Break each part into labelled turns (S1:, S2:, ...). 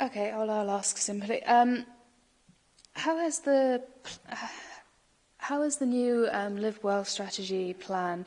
S1: Okay, all I'll ask simply. Um, how has the how has the new um, Live Well strategy plan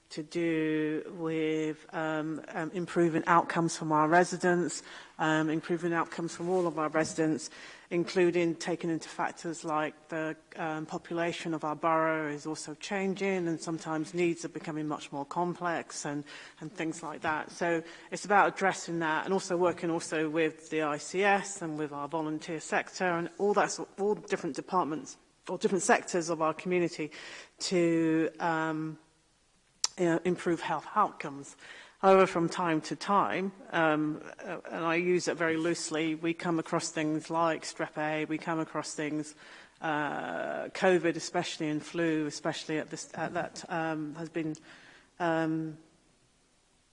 S1: to
S2: do with um, um, improving outcomes from our residents, um, improving outcomes from all of our residents, including taking into factors like the um, population of our borough is also changing and sometimes needs are becoming much more complex and, and things like that. So it's about addressing that and also working also with the ICS and with our volunteer sector and all that, all different departments or different sectors of our community to um, uh, improve health outcomes. However, from time to time, um, uh, and I use it very loosely, we come across things like strep A, we come across things, uh, COVID especially and flu especially at this, at that um, has been um,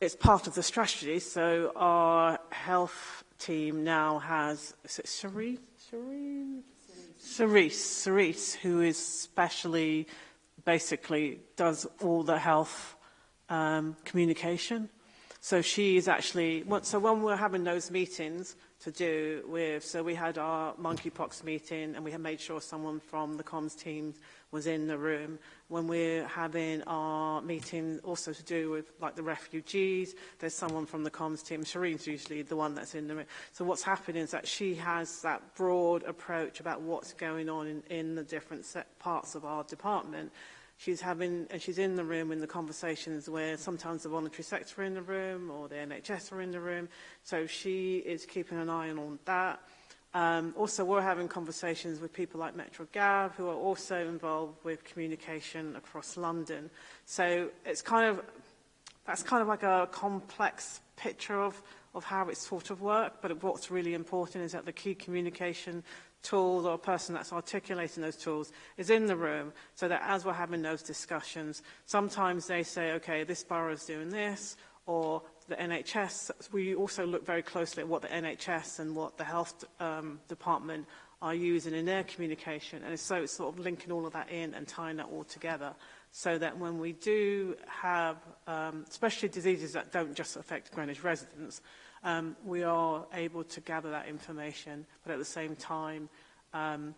S2: it's part of the strategy. So our health team now has, is it Cerise? Cerise? Cerise, Cerise, who is specially, basically does all the health um, communication. So she is actually, so when we're having those meetings to do with, so we had our monkeypox meeting and we had made sure someone from the comms team was in the room. When we're having our meeting also to do with like the refugees, there's someone from the comms team. Shireen's usually the one that's in the room. So what's happening is that she has that broad approach about what's going on in, in the different parts of our department she's having, and she's in the room in the conversations where sometimes the voluntary sector are in the room or the NHS are in the room. So she is keeping an eye on that. Um, also, we're having conversations with people like Metro Gab, who are also involved with communication across London. So it's kind of, that's kind of like a complex picture of, of how it's sort of work but what's really important is that the key communication tools or a person that's articulating those tools is in the room so that as we're having those discussions, sometimes they say, okay, this borough is doing this, or the NHS, we also look very closely at what the NHS and what the health um, department are using in their communication. And so it's sort of linking all of that in and tying that all together so that when we do have, um, especially diseases that don't just affect Greenwich residents, um, we are able to gather that information, but at the same time, um,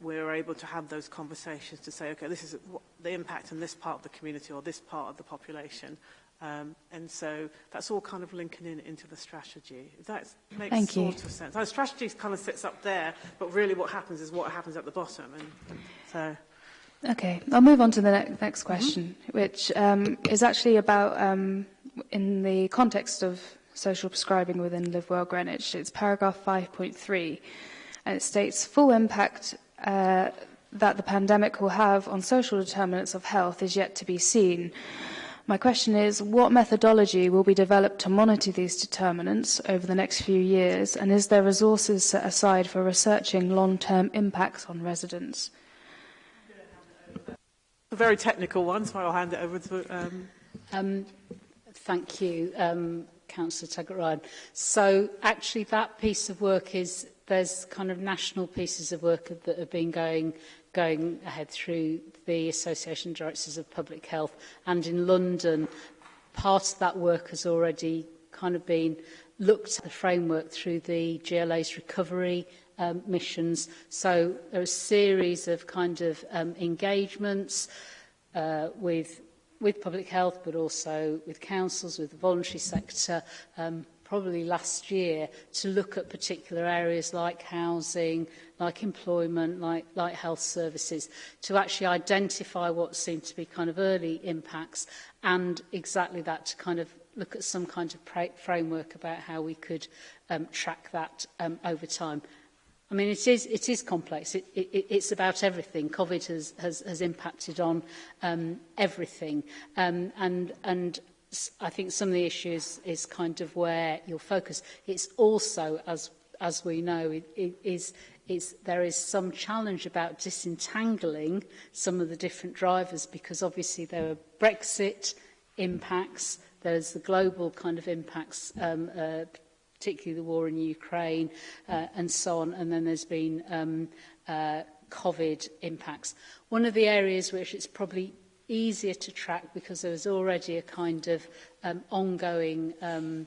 S2: we're able to have those conversations to say, okay, this is the impact on this part of the community or this part of the population. Um, and so that's all kind of linking in into the strategy. That makes
S1: Thank
S2: sort
S1: you.
S2: of sense. Our strategy kind of sits up there, but really what happens is what happens at the bottom. And so.
S1: Okay, I'll move on to the next mm-hmm. question, mm -hmm. which um, is actually about, um, in the context of social prescribing within Live Well Greenwich. It's paragraph 5.3 and it states full impact uh, that the pandemic will have on social determinants of health is yet to be seen. My question is, what methodology will be developed to monitor these determinants over the next few years, and is there resources set aside for researching long-term impacts on residents?
S2: A very technical one, so I'll hand it over to... Um...
S3: Um, thank you. Um, Councillor Taggart-Ryan. So actually that piece of work is, there's kind of national pieces of work that have been going going ahead through the Association of Directors of Public Health and in London part of that work has already kind of been looked at the framework through the GLA's recovery um, missions. So there are a series of kind of um, engagements uh, with with public health, but also with councils, with the voluntary sector, um, probably last year, to look at particular areas like housing, like employment, like, like health services, to actually identify what seem to be kind of early impacts and exactly that to kind of look at some kind of framework about how we could um, track that um, over time. I mean, it is, it is complex. It, it, it's about everything. COVID has, has, has impacted on um, everything. Um, and, and I think some of the issues is kind of where you'll focus. It's also, as, as we know, it, it is, it's, there is some challenge about disentangling some of the different drivers because obviously there are Brexit impacts, there's the global kind of impacts, um, uh, particularly the war in Ukraine uh, and so on. And then there's been um, uh, COVID impacts. One of the areas which it's probably easier to track because there was already a kind of um, ongoing um,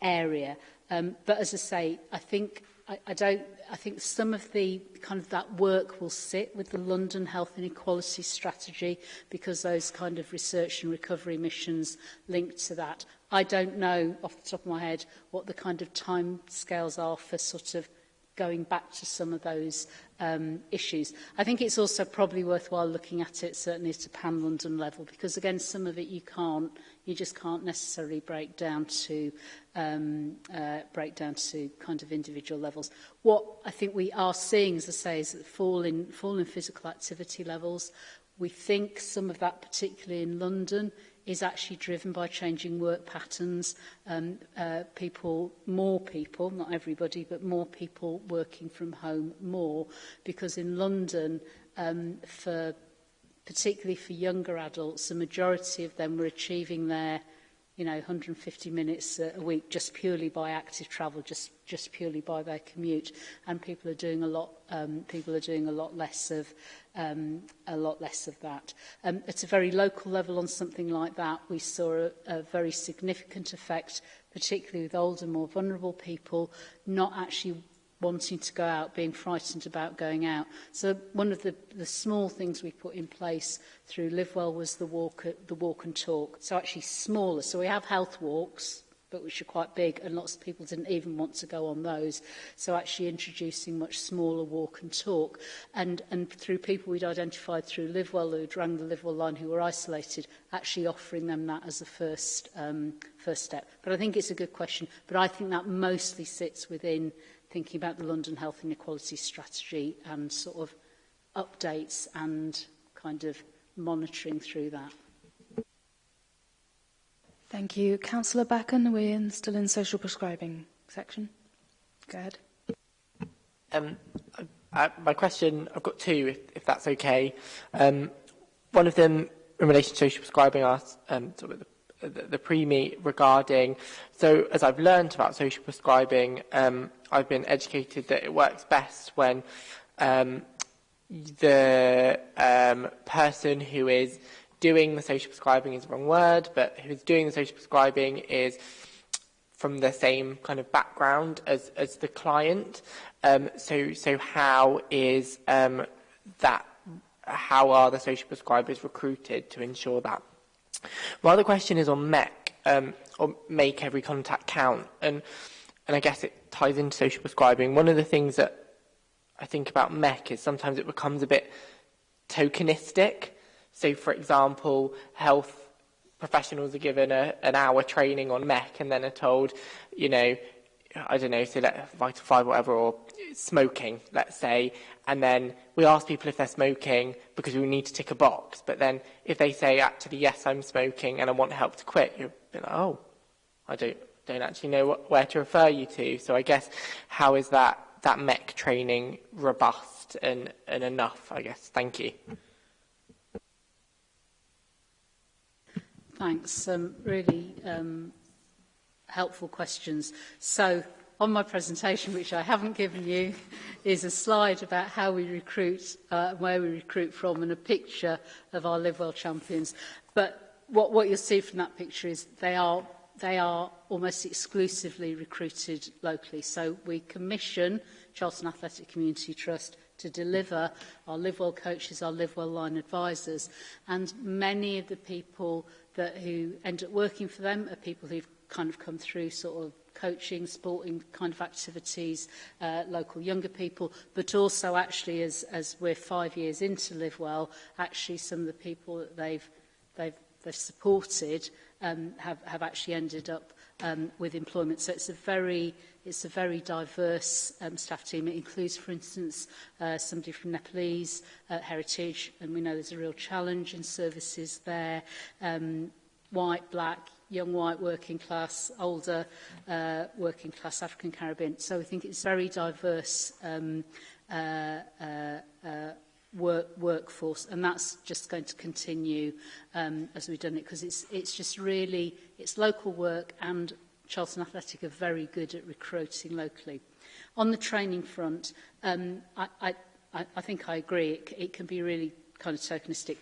S3: area um but as i say i think I, I don't, I think some of the kind of that work will sit with the London Health Inequality Strategy because those kind of research and recovery missions linked to that. I don't know off the top of my head what the kind of time scales are for sort of going back to some of those um, issues. I think it's also probably worthwhile looking at it certainly at a pan-London level because again some of it you can't you just can't necessarily break down to um, uh, break down to kind of individual levels. What I think we are seeing, as I say, is that fall in, fall in physical activity levels. We think some of that, particularly in London, is actually driven by changing work patterns, um, uh, people, more people, not everybody, but more people working from home more, because in London, um, for particularly for younger adults, the majority of them were achieving their you know, 150 minutes a week just purely by active travel, just, just purely by their commute. And people are doing a lot, um, people are doing a lot less of, um, a lot less of that. Um, at a very local level on something like that, we saw a, a very significant effect, particularly with older, more vulnerable people, not actually wanting to go out, being frightened about going out. So one of the, the small things we put in place through Livewell was the walk, the walk and talk. So actually smaller. So we have health walks, but which are quite big, and lots of people didn't even want to go on those. So actually introducing much smaller walk and talk, and, and through people we'd identified through LiveWell who'd rang the LiveWell line who were isolated, actually offering them that as a first, um, first step. But I think it's a good question, but I think that mostly sits within thinking about the London Health Inequality Strategy and sort of updates and kind of monitoring through that.
S1: Thank you. Councillor Bakken, we're in, still in social prescribing section. Go ahead.
S4: Um, I, my question, I've got two, if, if that's okay. Um, one of them in relation to social prescribing, asked, um, sort of the the, the pre-meet regarding, so as I've learned about social prescribing, um, I've been educated that it works best when um, the um, person who is doing the social prescribing is the wrong word, but who's doing the social prescribing is from the same kind of background as, as the client. Um, so, so how is um, that, how are the social prescribers recruited to ensure that? My other question is on MEC, um, or make every contact count. And and I guess it ties into social prescribing. One of the things that I think about MEC is sometimes it becomes a bit tokenistic. So, for example, health professionals are given a, an hour training on MEC and then are told, you know, I don't know, so let, Vital five, whatever, or smoking, let's say, and then we ask people if they're smoking because we need to tick a box. But then if they say, actually, yes, I'm smoking and I want help to quit, you're like, oh, I don't, don't actually know what, where to refer you to. So I guess how is that, that MEC training robust and, and enough, I guess? Thank you.
S3: Thanks. Um, really um, helpful questions. So on my presentation, which I haven't given you, is a slide about how we recruit, uh, where we recruit from, and a picture of our Live Well champions. But what, what you'll see from that picture is they are they are almost exclusively recruited locally. So we commission Charlton Athletic Community Trust to deliver our Live Well coaches, our Live Well line advisors. And many of the people that who end up working for them are people who've kind of come through sort of coaching, sporting kind of activities, uh, local younger people, but also actually as, as we're five years into Live Well, actually some of the people that they've, they've, they've supported um, have, have actually ended up um, with employment. So it's a very, it's a very diverse um, staff team. It includes, for instance, uh, somebody from Nepalese uh, heritage, and we know there's a real challenge in services there. Um, white, black, young white working class, older uh, working class, African Caribbean. So I think it's very diverse um, uh, uh, uh, work, workforce, and that's just going to continue um, as we've done it because it's it's just really it's local work, and Charlton Athletic are very good at recruiting locally. On the training front, um, I, I, I think I agree. It, it can be really kind of tokenistic.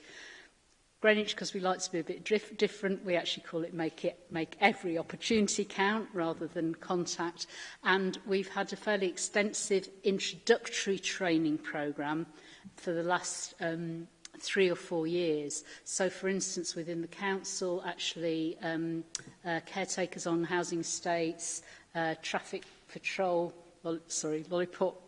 S3: Greenwich, because we like to be a bit dif different, we actually call it make it make every opportunity count rather than contact. And we've had a fairly extensive introductory training programme for the last um, three or four years. So, for instance, within the council, actually, um, uh, caretakers on housing estates, uh, traffic patrol, lo sorry, lollipop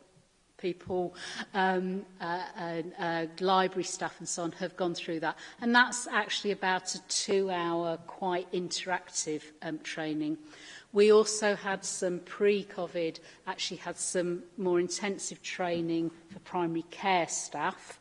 S3: people, um, uh, and, uh, library staff and so on have gone through that. And that's actually about a two-hour, quite interactive um, training. We also had some pre-COVID, actually had some more intensive training for primary care staff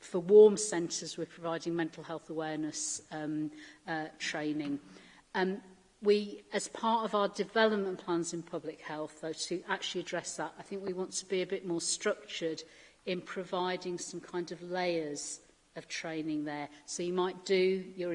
S3: for warm centres, we're providing mental health awareness um, uh, training. Um, we, as part of our development plans in public health, though, to actually address that, I think we want to be a bit more structured in providing some kind of layers of training there. So you might do your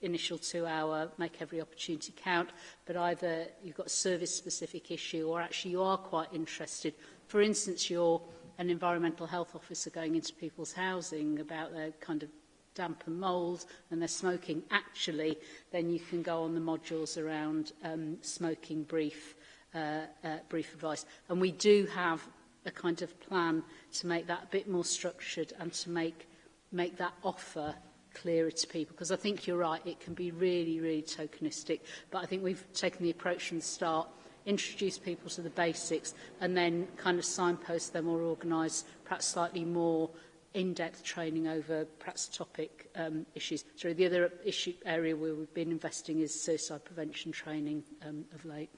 S3: initial two hour, make every opportunity count, but either you've got a service specific issue or actually you are quite interested. For instance, you're an environmental health officer going into people's housing about their kind of damp and mould and they're smoking actually, then you can go on the modules around um, smoking brief, uh, uh, brief advice. And we do have a kind of plan to make that a bit more structured and to make, make that offer clearer to people because I think you're right, it can be really, really tokenistic. But I think we've taken the approach from the start introduce people to the basics and then kind of signpost them or organise perhaps slightly more in-depth training over perhaps topic um, issues. So the other issue area where we've been investing is suicide prevention training um, of late.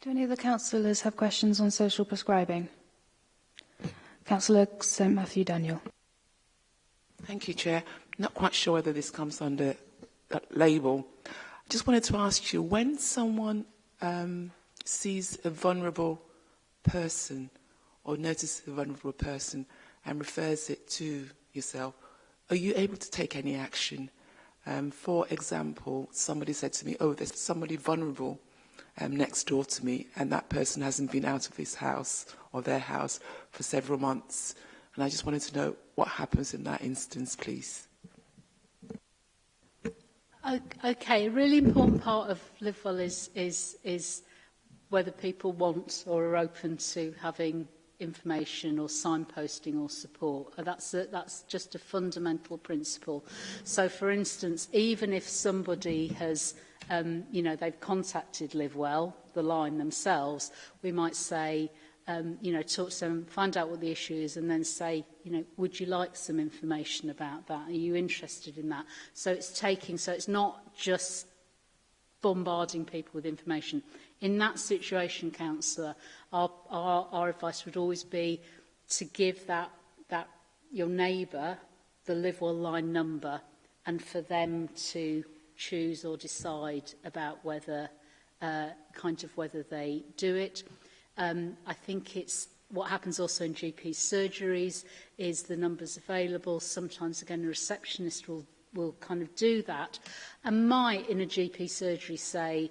S1: Do any of the councillors have questions on social prescribing? Councillor St Matthew Daniel.
S5: Thank you, Chair. Not quite sure whether this comes under that label. I just wanted to ask you, when someone um, sees a vulnerable person or notices a vulnerable person and refers it to yourself, are you able to take any action? Um, for example, somebody said to me, oh, there's somebody vulnerable um, next door to me and that person hasn't been out of his house or their house for several months. And I just wanted to know what happens in that instance, please.
S3: Okay, a really important part of Live Well is, is, is whether people want or are open to having information or signposting or support. That's, a, that's just a fundamental principle. So, for instance, even if somebody has, um, you know, they've contacted Live Well, the line themselves, we might say, um, you know, talk to them, find out what the issue is, and then say, you know, would you like some information about that? Are you interested in that? So it's taking, so it's not just bombarding people with information. In that situation, councillor, our, our, our advice would always be to give that, that your neighbour the live well line number and for them to choose or decide about whether uh, kind of whether they do it. Um, I think it's what happens also in GP surgeries is the numbers available. Sometimes, again, a receptionist will, will kind of do that and might, in a GP surgery, say,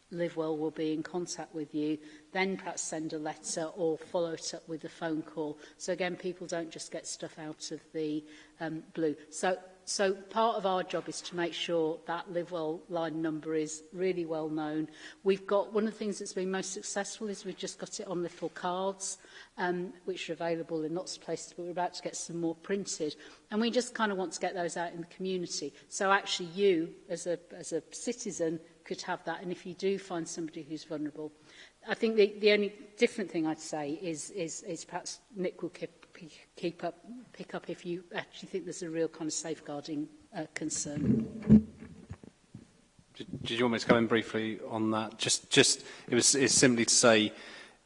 S3: Live Well will be in contact with you, then perhaps send a letter or follow it up with a phone call. So again, people don't just get stuff out of the um, blue. So So part of our job is to make sure that Live Well line number is really well known. We've got one of the things that's been most successful is we've just got it on little cards, um, which are available in lots of places, but we're about to get some more printed. And we just kind of want to get those out in the community. So actually you, as a, as a citizen, could have that. And if you do find somebody who's vulnerable, I think the, the only different thing I'd say is, is, is perhaps Nick will keep, keep up, pick up if you actually think there's a real kind of safeguarding uh, concern.
S6: Did, you want me to come in briefly on that? Just, just it was it's simply to say,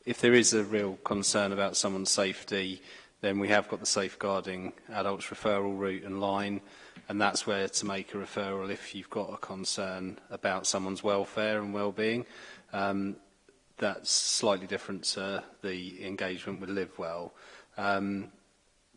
S6: if there is a real concern about someone's safety, then we have got the safeguarding adults referral route and line, and that's where to make a referral if you've got a concern about someone's welfare and well-being. Um, that's slightly different to the engagement with Live Well. Um,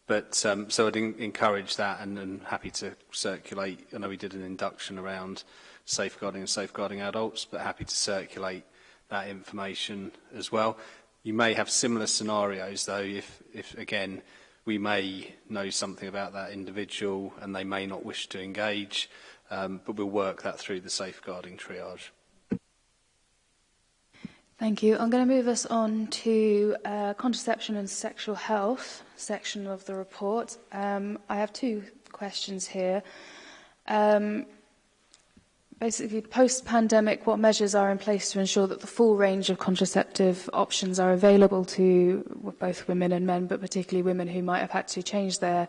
S6: but um, so I'd encourage that and, and happy to circulate. I know we did an induction around safeguarding and safeguarding adults, but happy to circulate that information as well. You may have similar scenarios though if, if again, we may know something about that individual and they may not wish to engage, um, but we'll work that through the safeguarding triage.
S1: Thank you. I'm going to move us on to uh, contraception and sexual health section of the report. Um, I have two questions here. Um, basically, post-pandemic, what measures are in place to ensure that the full range of contraceptive options are available to both women and men, but particularly women who might have had to change their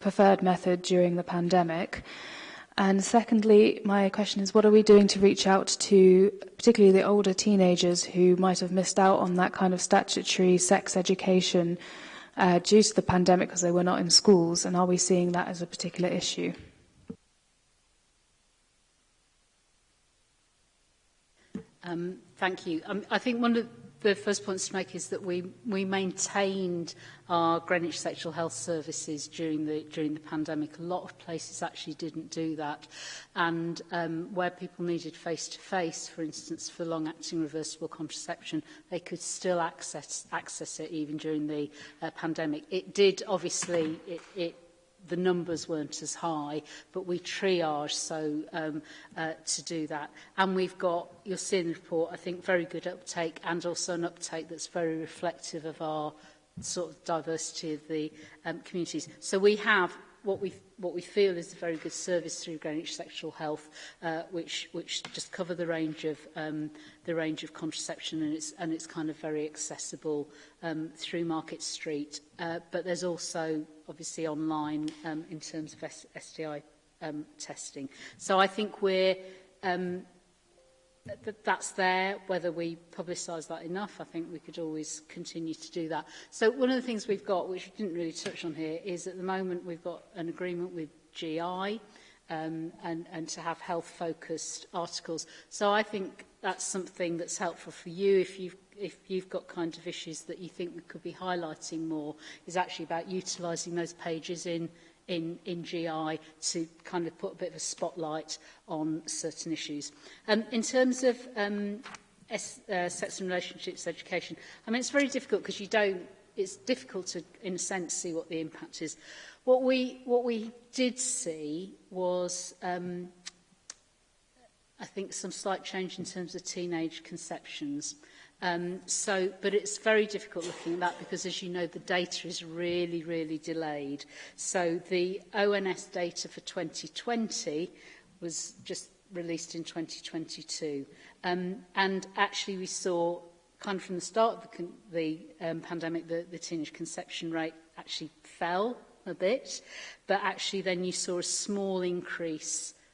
S1: preferred method during the pandemic? And secondly, my question is, what are we doing to reach out to particularly the older teenagers who might have missed out on that kind of statutory sex education uh, due to the pandemic because they were not in schools? And are we seeing that as a particular issue?
S3: Um, thank you. Um, I think one of the first point to make is that we, we maintained our Greenwich sexual health services during the, during the pandemic. A lot of places actually didn't do that. And um, where people needed face-to-face, -face, for instance, for long-acting reversible contraception, they could still access, access it even during the uh, pandemic. It did, obviously, it, it the numbers weren't as high, but we triage so um, uh, to do that. And we've got, you'll see in the report, I think very good uptake and also an uptake that's very reflective of our sort of diversity of the um, communities. So we have what we, what we feel is a very good service through Greenwich Sexual Health, uh, which, which just cover the range of, um, the range of contraception and it's, and it's kind of very accessible um, through Market Street. Uh, but there's also obviously online um, in terms of S STI um, testing. So I think we're, um, that that's there. Whether we publicize that enough, I think we could always continue to do that. So one of the things we've got, which we didn't really touch on here, is at the moment we've got an agreement with GI um, and, and to have health-focused articles. So I think that's something that's helpful for you if you've if you've got kind of issues that you think we could be highlighting more is actually about utilizing those pages in in, in GI to kind of put a bit of a spotlight on certain issues. Um, in terms of um, S, uh, sex and relationships education, I mean, it's very difficult because you don't, it's difficult to, in a sense, see what the impact is. What we, what we did see was, um, I think, some slight change in terms of teenage conceptions. Um, so, but it's very difficult looking at that because, as you know, the data is really, really delayed. So the ONS data for 2020 was just released in 2022. Um, and actually we saw kind of from the start of the, the um, pandemic, the, the teenage conception rate actually fell a bit, but actually then you saw a small increase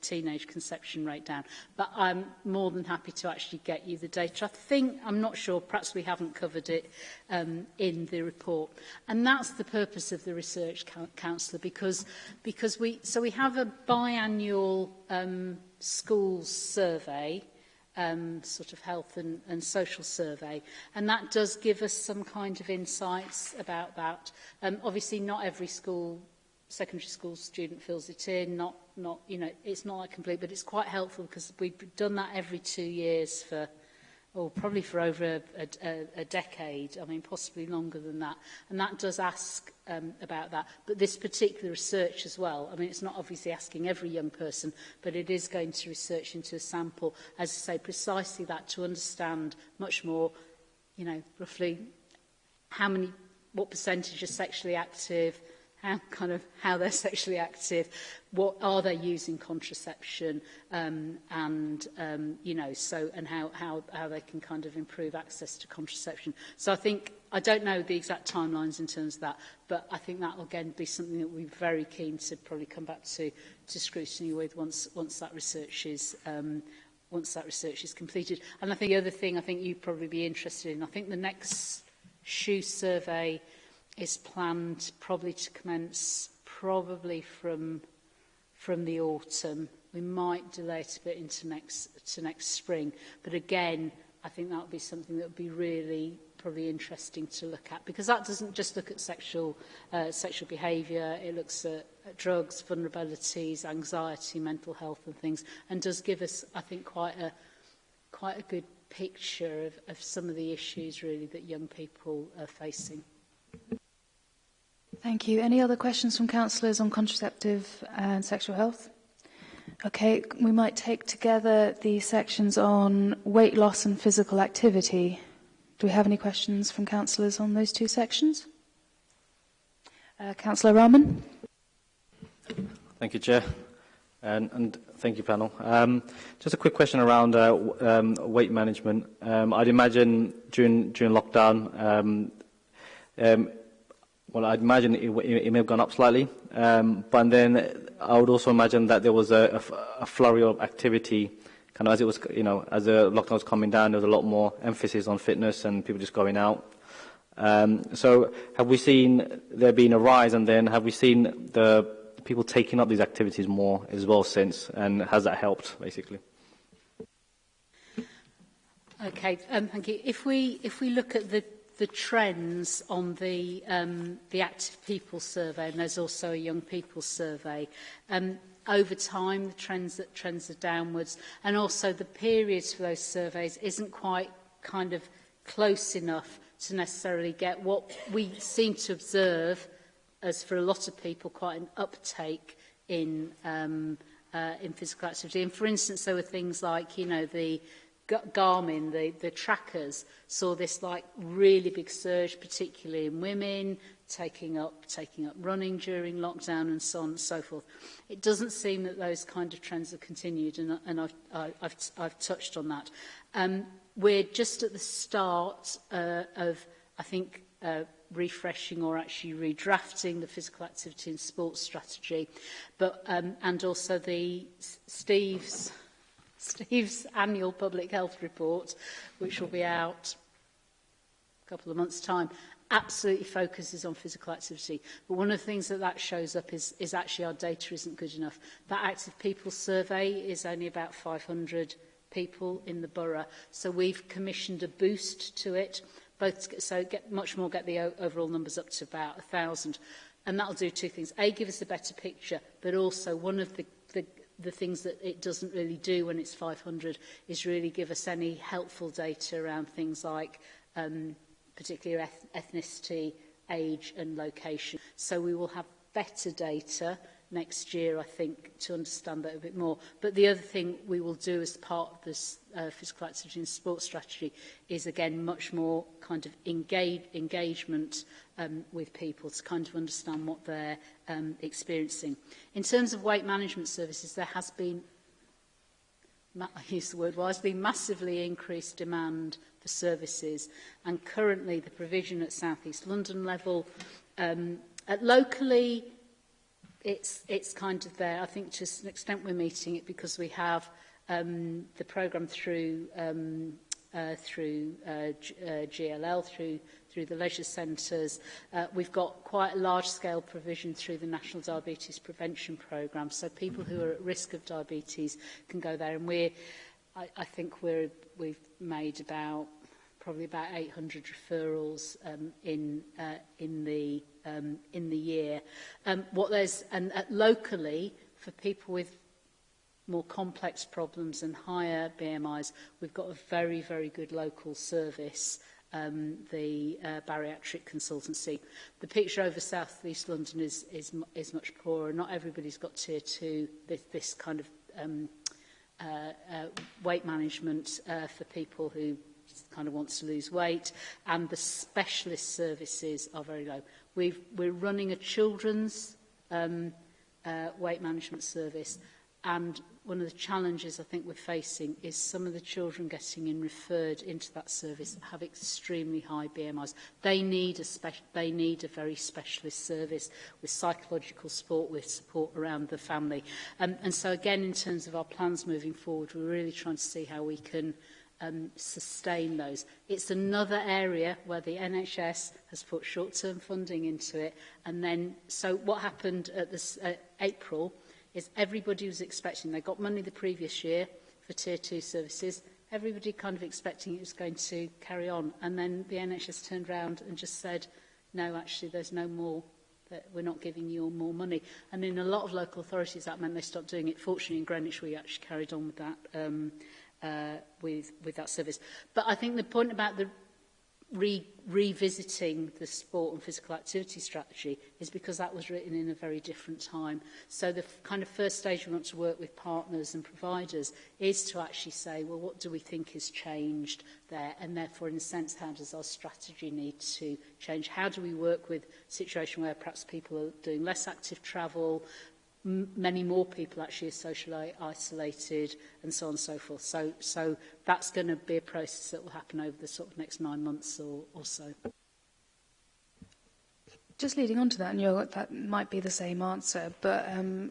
S3: teenage conception rate down. But I'm more than happy to actually get you the data. I think, I'm not sure, perhaps we haven't covered it um, in the report. And that's the purpose of the research councillor, because, because we, so we have a biannual um, schools survey, um, sort of health and, and social survey. And that does give us some kind of insights about that. Um, obviously, not every school secondary school student fills it in not not you know it's not like complete but it's quite helpful because we've done that every two years for well, probably for over a, a, a decade, I mean, possibly longer than that. And that does ask um, about that. But this particular research as well, I mean, it's not obviously asking every young person, but it is going to research into a sample, as I say, precisely that to understand much more, you know, roughly how many, what percentage are sexually active, how, kind of how they're sexually active, what are they using contraception, um, and um, you know, so and how, how how they can kind of improve access to contraception. So I think I don't know the exact timelines in terms of that, but I think that will again be something that we're very keen to probably come back to to scrutiny with once once that research is. Um, once that research is completed. And I think the other thing I think you'd probably be interested in, I think the next shoe survey is planned probably to commence probably from, from the autumn. We might delay it a bit into next, to next spring. But again, I think that would be something that would be really probably interesting to look at because that doesn't just look at sexual uh, sexual behavior it looks at, at drugs vulnerabilities anxiety mental health and things and does give us I think quite a quite a good picture of, of some of the issues really that young people are facing.
S1: Thank you. Any other questions from councillors on contraceptive and sexual health? Okay, we might take together the sections on weight loss and physical activity. Do we have any questions from councillors on those two sections? Uh, Councillor Rahman.
S7: Thank you, Chair. And, and thank you, panel. Um, just a quick question around uh, um, weight management. Um, I'd imagine during, during lockdown, um, um, well, I'd imagine it, it, may have gone up slightly. Um, but then I would also imagine that there was a, a, a, flurry of activity, kind of as it was, you know, as the lockdown was coming down, there was a lot more emphasis on fitness and people just going out. Um, so have we seen there being a rise and then have we seen the people taking up these activities more as well since and has that helped basically?
S3: Okay, um, thank you. If we, if we look at the the trends on the, um, the active people survey, and there's also a young people survey. Um, over time, the trends that trends are downwards, and also the periods for those surveys isn't quite kind of close enough to necessarily get what we seem to observe as for a lot of people quite an uptake in um, uh, in physical activity. And for instance, there were things like, you know, the Garmin, the, the trackers, saw this like really big surge, particularly in women, taking up, taking up running during lockdown and so on and so forth. It doesn't seem that those kind of trends have continued, and, and I've, I've, I've touched on that. Um, we're just at the start uh, of, I think, uh, refreshing or actually redrafting the physical activity and sports strategy, but, um, and also the Steve's Steve's annual public health report, which will be out a couple of months' time, absolutely focuses on physical activity. But one of the things that that shows up is, is actually our data isn't good enough. That active people survey is only about 500 people in the borough. So we've commissioned a boost to it, both, so get much more get the overall numbers up to about 1,000. And that'll do two things. A, give us a better picture, but also one of the the things that it doesn't really do when it's 500 is really give us any helpful data around things like um, particularly eth ethnicity, age and location. So we will have better data next year, I think, to understand that a bit more. But the other thing we will do as part of this uh, physical activity and sports strategy is, again, much more kind of engage, engagement um, with people to kind of understand what they're um, experiencing. In terms of weight management services, there has been I use the word wisely, massively increased demand for services and currently the provision at South East London level um, at locally it's, it's kind of there. I think to an extent we're meeting it because we have um, the program through, um, uh, through uh, uh, GLL, through, through the leisure centres. Uh, we've got quite a large-scale provision through the National Diabetes Prevention Programme, so people who are at risk of diabetes can go there. And we're, I, I think we're, we've made about probably about 800 referrals um, in uh, in the um, in the year. Um, what there's and uh, locally for people with more complex problems and higher BMIs, we've got a very very good local service. Um, the uh, bariatric consultancy. The picture over South East London is, is, is much poorer. Not everybody's got tier two, this, this kind of um, uh, uh, weight management uh, for people who kind of wants to lose weight, and the specialist services are very low. We've, we're running a children's um, uh, weight management service, and one of the challenges I think we're facing is some of the children getting in referred into that service have extremely high BMIs. They need a, they need a very specialist service with psychological support, with support around the family. Um, and so again, in terms of our plans moving forward, we're really trying to see how we can – um, sustain those. It's another area where the NHS has put short-term funding into it. And then, so what happened at this uh, April is everybody was expecting, they got money the previous year for tier two services, everybody kind of expecting it was going to carry on. And then the NHS turned round and just said, no, actually, there's no more that we're not giving you more money. And in a lot of local authorities, that meant they stopped doing it. Fortunately, in Greenwich, we actually carried on with that. Um, uh, with, with that service. But I think the point about the re revisiting the sport and physical activity strategy is because that was written in a very different time. So the kind of first stage we want to work with partners and providers is to actually say, well, what do we think has changed there? And therefore, in a sense, how does our strategy need to change? How do we work with a situation where perhaps people are doing less active travel, many more people actually are socially isolated and so on and so forth. So, so that's going to be a process that will happen over the sort of next nine months or, or so.
S1: Just leading on to that, and you're, that might be the same answer, but um,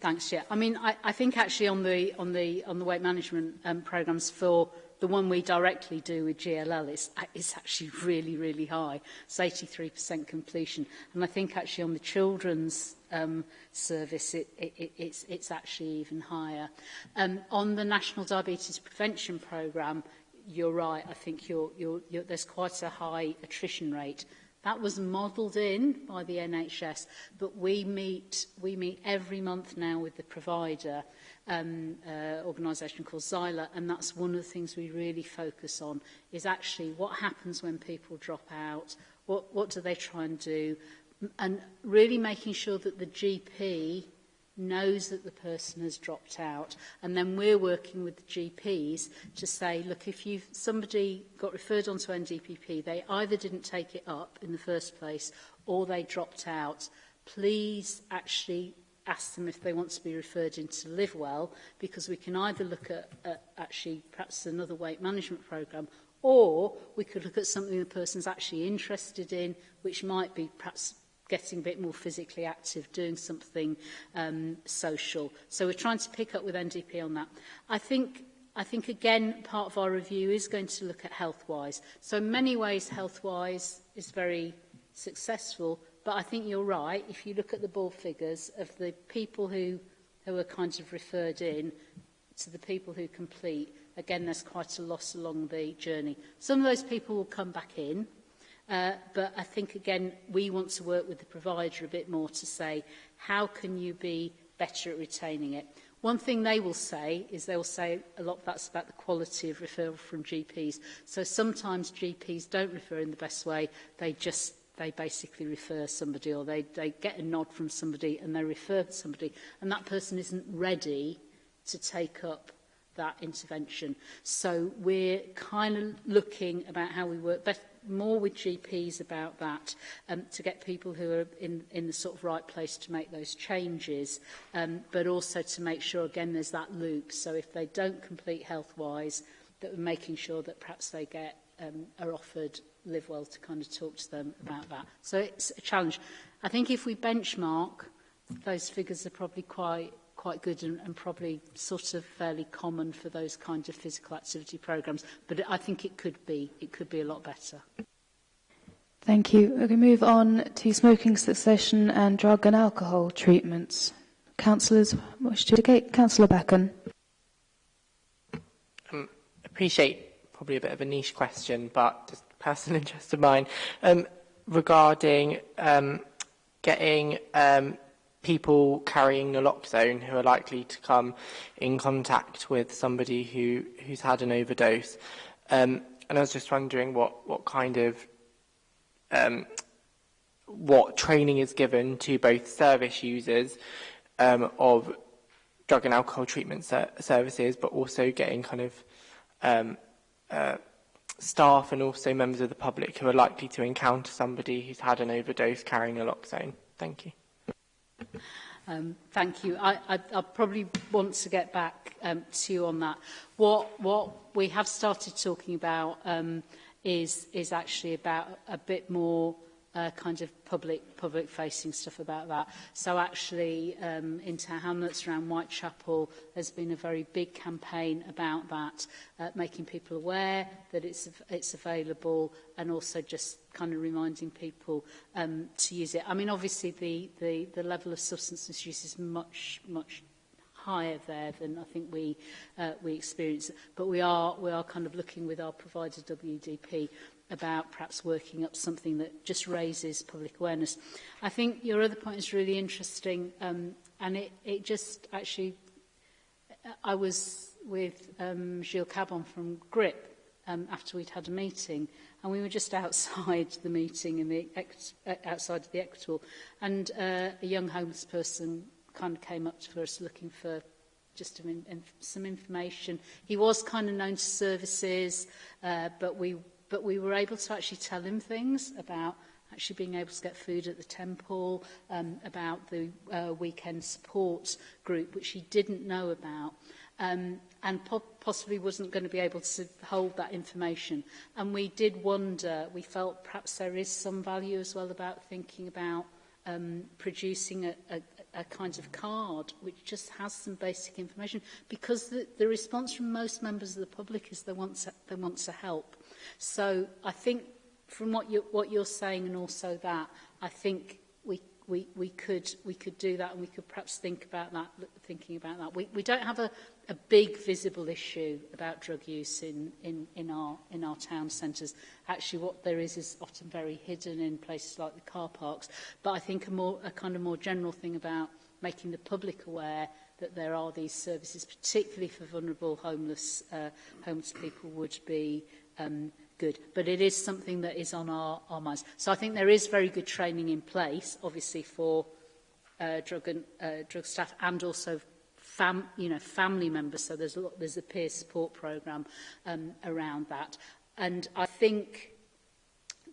S3: Thanks, yeah I mean, I, I think actually on the on the on the weight management um, programs for the one we directly do with GLL is, is actually really, really high. It's 83% completion. And I think actually on the children's um, service, it, it, it, it's, it's actually even higher. Um, on the National Diabetes Prevention Programme, you're right, I think you're, you're, you're, there's quite a high attrition rate. That was modelled in by the NHS, but we meet, we meet every month now with the provider um, uh, organisation called Xyla, and that's one of the things we really focus on, is actually what happens when people drop out, what, what do they try and do, and really making sure that the GP knows that the person has dropped out and then we're working with the GPs to say look if you somebody got referred onto NDPP they either didn't take it up in the first place or they dropped out please actually ask them if they want to be referred into live well because we can either look at, at actually perhaps another weight management program or we could look at something the person's actually interested in which might be perhaps getting a bit more physically active, doing something um, social. So we're trying to pick up with NDP on that. I think I think, again, part of our review is going to look at health-wise. So in many ways, health-wise is very successful, but I think you're right. If you look at the ball figures of the people who, who are kind of referred in to the people who complete, again, there's quite a loss along the journey. Some of those people will come back in, Uh, but I think, again, we want to work with the provider a bit more to say, how can you be better at retaining it? One thing they will say is they will say a lot of that's about the quality of referral from GPs. So sometimes GPs don't refer in the best way. They just they basically refer somebody or they, they get a nod from somebody and they refer to somebody and that person isn't ready to take up that intervention. So we're kind of looking about how we work best, more with GPs about that um, to get people who are in, in the sort of right place to make those changes, um, but also to make sure, again, there's that loop. So if they don't complete health-wise, that we're making sure that perhaps they get um, are offered live well to kind of talk to them about that. So it's a challenge. I think if we benchmark, those figures are probably quite quite good and, and probably sort of fairly common for those kinds of physical activity programs. But I think it could be, it could be a lot better.
S1: Thank you. to move on to smoking cessation and drug and alcohol treatments. Councillors wish to indicate. Councillor Beckon.
S4: Um, appreciate probably a bit of a niche question, but just personal interest of mine. Um, regarding um, getting um, people carrying naloxone who are likely to come in contact with somebody who, who's had an overdose. Um, and I was just wondering what, what kind of um, what training is given to both service users um, of drug and alcohol treatment ser services, but also getting kind of um, uh, staff and also members of the public who are likely to encounter somebody who's had an overdose carrying naloxone. Thank you.
S3: Um, thank you. I, I, I'll probably want to get back um, to you on that. What, what we have started talking about um, is, is actually about a bit more uh, kind of public public facing stuff about that. So actually um, into Hamlets around Whitechapel has been a very big campaign about that, uh, making people aware that it's it's available and also just kind of reminding people um, to use it. I mean obviously the, the, the level of substance misuse is much much higher there than I think we uh, we experience. But we are we are kind of looking with our provider WDP about perhaps working up something that just raises public awareness. I think your other point is really interesting um, and it, it just actually, uh, I was with um, Gilles Cabon from GRIP um, after we'd had a meeting and we were just outside the meeting in the uh, outside of the Equator and uh, a young homeless person kind of came up to us looking for just some, some information. He was kind of known to services, uh, but we but we were able to actually tell him things about actually being able to get food at the temple, um, about the uh, weekend support group, which he didn't know about, um, and po possibly wasn't going to be able to hold that information. And we did wonder, we felt perhaps there is some value as well about thinking about um, producing a, a, a kind of card which just has some basic information because the, the response from most members of the public is they want to, they want to help. So I think from what you what you're saying and also that I think we we we could we could do that and we could perhaps think about that thinking about that we we don't have a a big visible issue about drug use in in in our in our town centres actually what there is is often very hidden in places like the car parks but I think a more a kind of more general thing about making the public aware that there are these services particularly for vulnerable homeless uh, homeless people would be um, good. But it is something that is on our, our minds. So I think there is very good training in place, obviously, for uh, drug, and, uh, drug staff and also fam, you know, family members. So there's a, lot, there's a peer support programme um, around that. And I think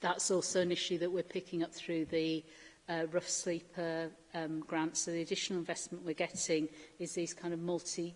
S3: that's also an issue that we're picking up through the uh, rough sleeper um, grant. So the additional investment we're getting is these kind of multi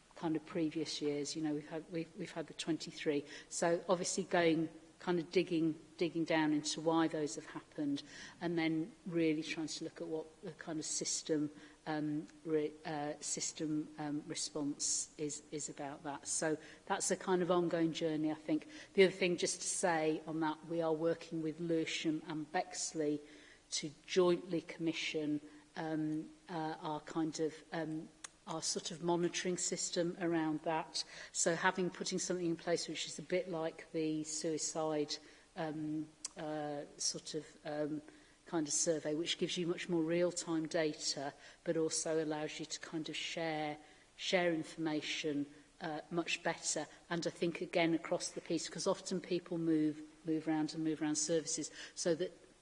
S3: kind of previous years. You know, we've had, we've, we've had the 23. So obviously going kind of digging digging down into why those have happened and then really trying to look at what the kind of system um, re, uh, system um, response is, is about that. So that's a kind of ongoing journey, I think. The other thing just to say on that, we are working with Lewisham and Bexley to jointly commission um, uh, our kind of um, our sort of monitoring system around that. So having putting something in place which is a bit like the suicide um, uh, sort of um, kind of survey, which gives you much more real-time data, but also allows you to kind of share share information uh, much better. And I think again across the piece, because often people move move around and move around services, so that,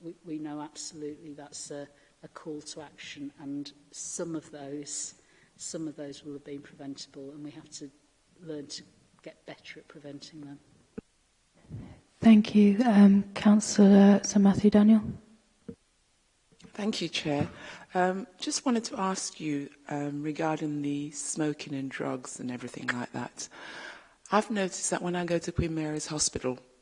S3: we, we know absolutely that's a, a call to action and some of those some of those will have been preventable and we have to learn to get better at preventing them.
S1: Thank you. Um, Councillor uh, Sir Matthew Daniel.
S5: Thank you, Chair. Um, just wanted to ask you um, regarding the smoking and drugs and everything like that. I've noticed that when I go to Queen Mary's Hospital,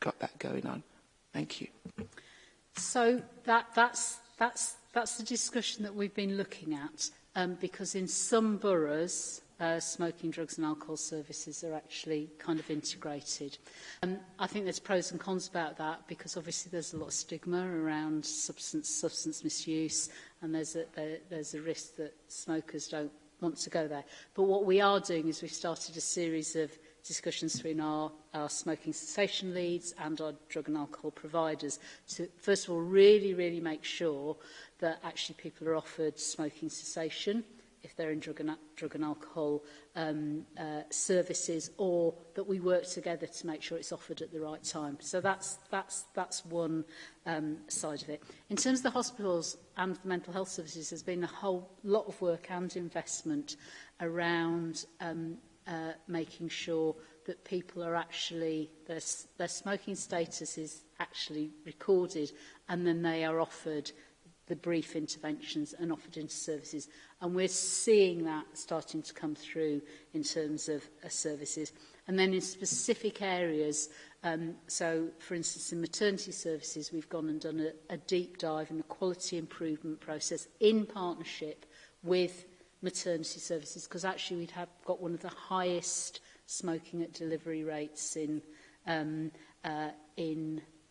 S5: got that going on. Thank you.
S3: So that, that's, that's, that's the discussion that we've been looking at um, because in some boroughs uh, smoking, drugs and alcohol services are actually kind of integrated. Um, I think there's pros and cons about that because obviously there's a lot of stigma around substance, substance misuse and there's a, there, there's a risk that smokers don't want to go there. But what we are doing is we've started a series of discussions between our, our smoking cessation leads and our drug and alcohol providers to, first of all, really, really make sure that actually people are offered smoking cessation if they're in drug and, drug and alcohol um, uh, services, or that we work together to make sure it's offered at the right time. So that's, that's, that's one um, side of it. In terms of the hospitals and the mental health services, there's been a whole lot of work and investment around um, uh, making sure that people are actually, their, their smoking status is actually recorded and then they are offered the brief interventions and offered into services. And we're seeing that starting to come through in terms of uh, services. And then in specific areas, um, so for instance in maternity services, we've gone and done a, a deep dive in the quality improvement process in partnership with maternity services, because actually we'd have got one of the highest smoking at delivery rates in, um, uh, in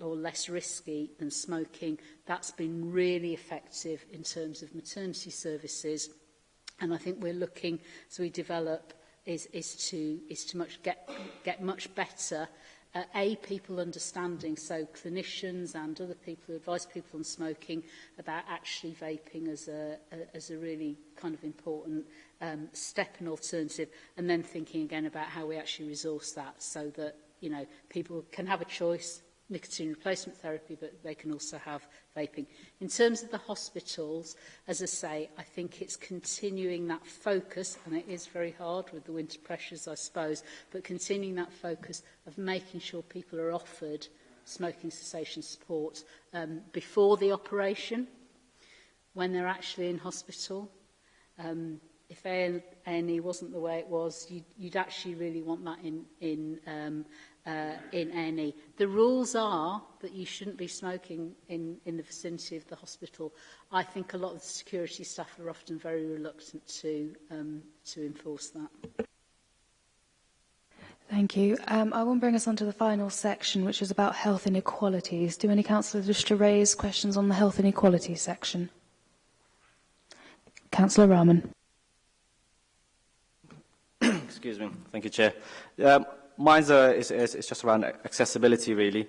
S3: or less risky than smoking. That's been really effective in terms of maternity services. And I think we're looking, as we develop, is, is to, is to much get, get much better at A, people understanding, so clinicians and other people who advise people on smoking about actually vaping as a, a, as a really kind of important um, step and alternative, and then thinking again about how we actually resource that so that, you know, people can have a choice, nicotine replacement therapy, but they can also have vaping. In terms of the hospitals, as I say, I think it's continuing that focus, and it is very hard with the winter pressures, I suppose, but continuing that focus of making sure people are offered smoking cessation support um, before the operation, when they're actually in hospital. Um, if A&E wasn't the way it was, you'd, you'd actually really want that in, in um, uh, in any. E. The rules are that you shouldn't be smoking in, in the vicinity of the hospital. I think a lot of the security staff are often very reluctant to, um, to enforce that.
S1: Thank you. Um, I will bring us on to the final section, which is about health inequalities. Do any councillors wish to raise questions on the health inequalities section? Councillor Rahman.
S7: Excuse me. Thank you, Chair. Um, mine's uh, is, is, is, just around accessibility, really.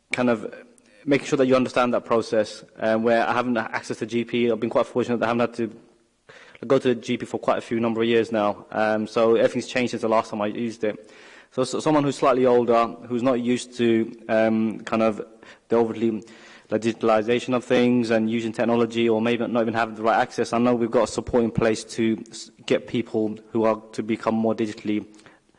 S7: kind of making sure that you understand that process um, where I haven't had access to GP. I've been quite fortunate that I haven't had to go to the GP for quite a few number of years now. Um, so everything's changed since the last time I used it. So, so someone who's slightly older, who's not used to um, kind of the overly like digitalization of things and using technology or maybe not even having the right access. I know we've got a support in place to get people who are to become more digitally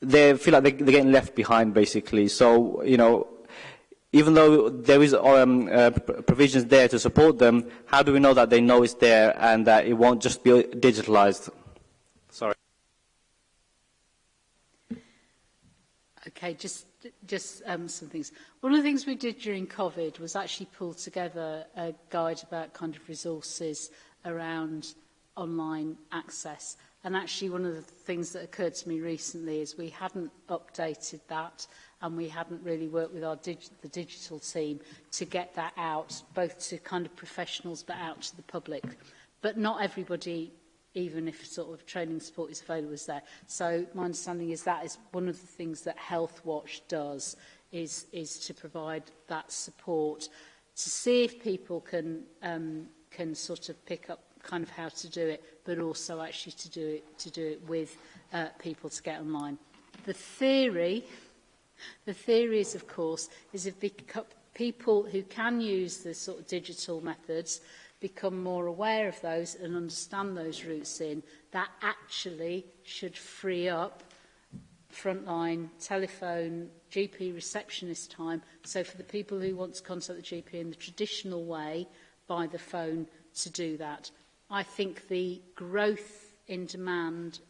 S7: they feel like they, are getting left behind, basically. So, you know, even though there is um, uh, provisions there to support them, how do we know that they know it's there and that it won't just be digitalized?
S6: Sorry.
S3: Okay, just, just um, some things. One of the things we did during COVID was actually pull together a guide about kind of resources around online access. And actually one of the things that occurred to me recently is we hadn't updated that and we hadn't really worked with our dig the digital team to get that out, both to kind of professionals but out to the public. But not everybody even if sort of training support is available is there. So my understanding is that is one of the things that Health Watch does is, is to provide that support to see if people can, um, can sort of pick up kind of how to do it, but also actually to do it, to do it with uh, people to get online. The theory The theory is, of course, is if people who can use the sort of digital methods become more aware of those and understand those routes in, that actually should free up frontline telephone GP receptionist time. So for the people who want to contact the GP in the traditional way, by the phone to do that. I think the growth in demand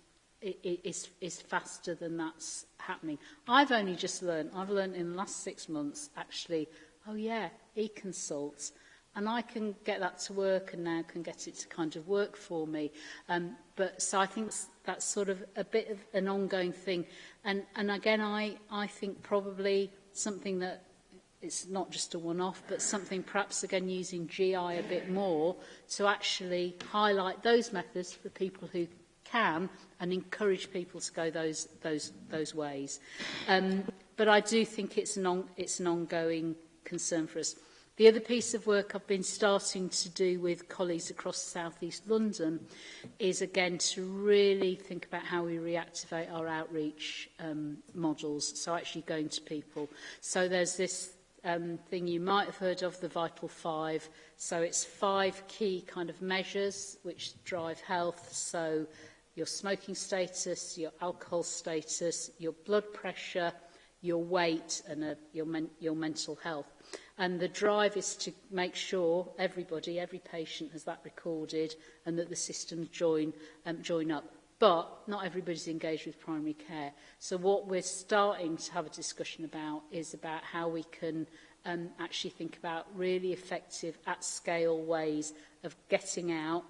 S3: is, is faster than that's happening. I've only just learned, I've learned in the last six months actually, oh yeah, e-consult. And I can get that to work and now can get it to kind of work for me. Um, but so I think that's, that's sort of a bit of an ongoing thing. And, and again, I, I think probably something that it's not just a one-off, but something perhaps again using GI a bit more to actually highlight those methods for people who can and encourage people to go those, those, those ways. Um, but I do think it's an, on, it's an ongoing concern for us. The other piece of work I've been starting to do with colleagues across southeast London is again to really think about how we reactivate our outreach um, models, so actually going to people. So there's this um, thing you might have heard of, the Vital Five. So it's five key kind of measures which drive health, so your smoking status, your alcohol status, your blood pressure, your weight and uh, your, men your mental health. And the drive is to make sure everybody, every patient has that recorded and that the systems join, um, join up. But not everybody's engaged with primary care. So what we're starting to have a discussion about is about how we can um, actually think about really effective at-scale ways of getting out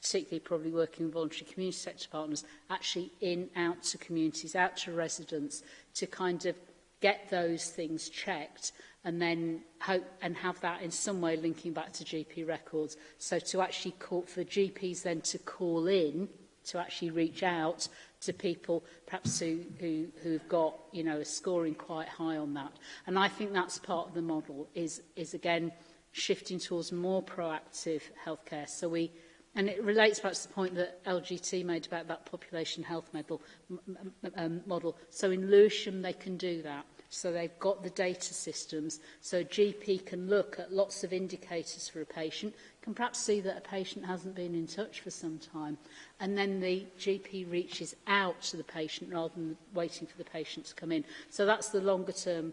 S3: particularly probably working with voluntary community sector partners, actually in, out to communities, out to residents to kind of get those things checked and then hope and have that in some way linking back to GP records. So to actually call for GPs then to call in to actually reach out to people perhaps who, who, who've got, you know, a scoring quite high on that. And I think that's part of the model is, is again, shifting towards more proactive healthcare. So we, And it relates back to the point that LGT made about that population health model, um, model. So in Lewisham, they can do that. So they've got the data systems. So a GP can look at lots of indicators for a patient, can perhaps see that a patient hasn't been in touch for some time. And then the GP reaches out to the patient rather than waiting for the patient to come in. So that's the longer term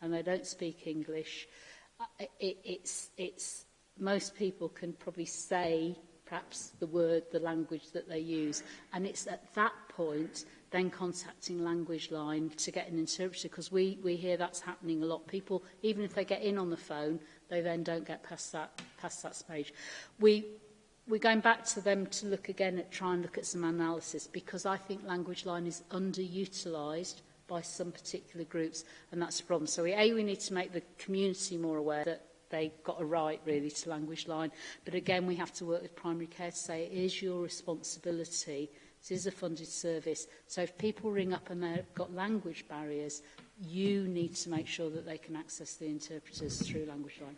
S3: and they don't speak English, uh, it, it's, it's, most people can probably say perhaps the word, the language that they use. And it's at that point then contacting language line to get an interpreter because we, we hear that's happening a lot. People, even if they get in on the phone, they then don't get past that, past that stage. We, we're going back to them to look again at try and look at some analysis because I think language line is underutilised by some particular groups and that's a problem. So A, we need to make the community more aware that they got a right really to language line. But again, we have to work with primary care to say it is your responsibility.
S1: this is a funded service. So if people ring up and they've got language barriers, you need to make sure that they can access the interpreters through language line.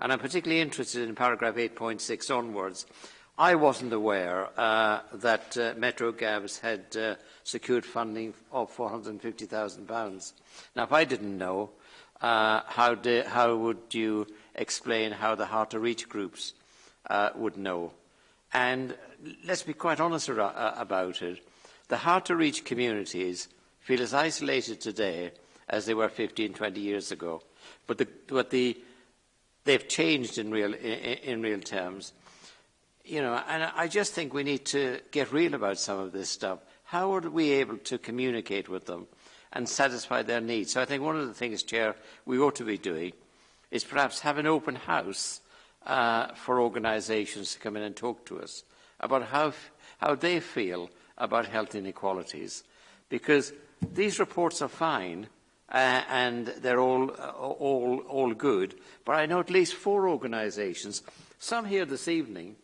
S8: And I'm
S9: particularly interested in paragraph 8.6 onwards. I wasn't aware uh, that uh, Metro Gabs had uh, secured funding of £450,000. Now, if I didn't know, uh, how, do, how would you explain how the hard-to-reach groups uh, would know? And let's be quite honest about it. The hard-to-reach communities feel as isolated today as they were 15, 20 years ago. But, the, but the, they've changed in real, in real terms. You know, and I just think we need to get real about some of this stuff. How are we able to communicate with them and satisfy their needs? So I think one of the things, Chair, we ought to be doing is perhaps have an open house uh, for organisations to come in and talk to us about how, how they feel about health inequalities. Because these reports are fine uh, and they're all, uh, all, all good, but I know at least four organisations, some here this evening,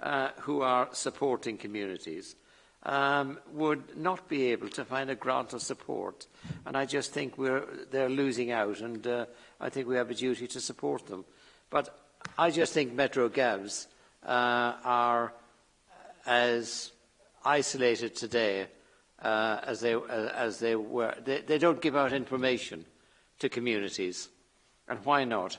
S9: uh, who are supporting communities, um, would not be able to find a grant of support. And I just think we're, they're losing out, and uh, I think we have a duty to support them. But I just think Metro Gavs uh, are as isolated today uh, as, they, uh, as they were. They, they don't give out information to communities. And why not?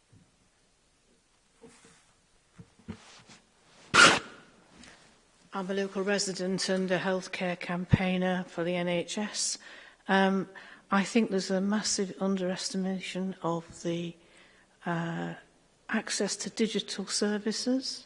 S10: I'm a local resident and a healthcare campaigner for the NHS. Um, I think there's a massive underestimation of the uh, access to digital services.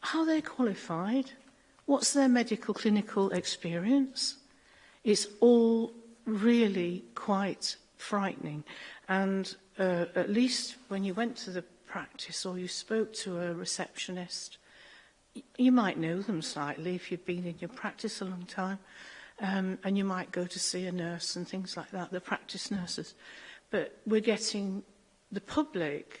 S10: how they're qualified, what's their medical clinical experience. It's all really quite frightening. And uh, at least when you went to the practice or you spoke to a receptionist, you might know them slightly if you've been in your practice a long time. Um, and you might go to see a nurse and things like that, the practice nurses. But we're getting, the public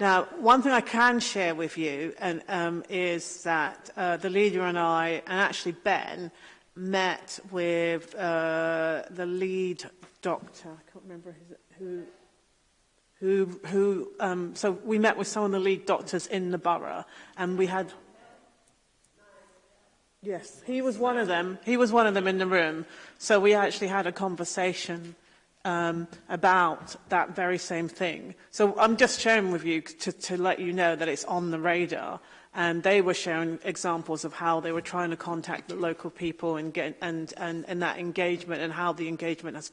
S10: Now, one thing I can share with you and, um, is that uh, the leader and I, and actually Ben, met with uh, the lead doctor. I can't remember his, who. Who, who um, so we met with some of the lead doctors in the borough, and we had. Yes, he was one of them. He was one of them in the room. So we actually had a conversation
S2: um, about that very same thing. So I'm just sharing with you to, to let you know that it's on the radar. And they were sharing examples of how they were trying to contact the local people and, get, and, and, and that engagement and how the engagement has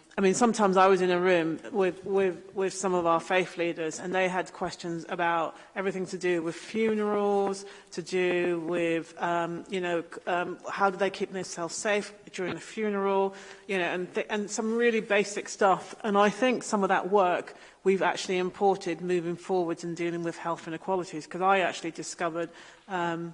S2: I mean, sometimes I was in a room with, with, with some of our faith leaders and they had questions about everything to do with funerals, to do with, um, you know, um, how do they keep themselves safe during a funeral, you know, and, and some really basic stuff. And I think some of that work we've actually imported moving forwards and dealing with health inequalities because I actually discovered um,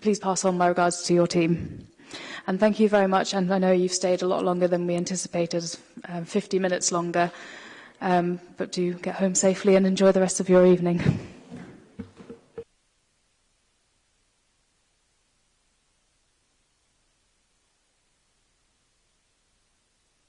S1: please pass on my regards to your team. And thank you very much. And I know you've stayed a lot longer than we anticipated, um, 50 minutes longer. Um, but do get home safely and enjoy the rest of your evening.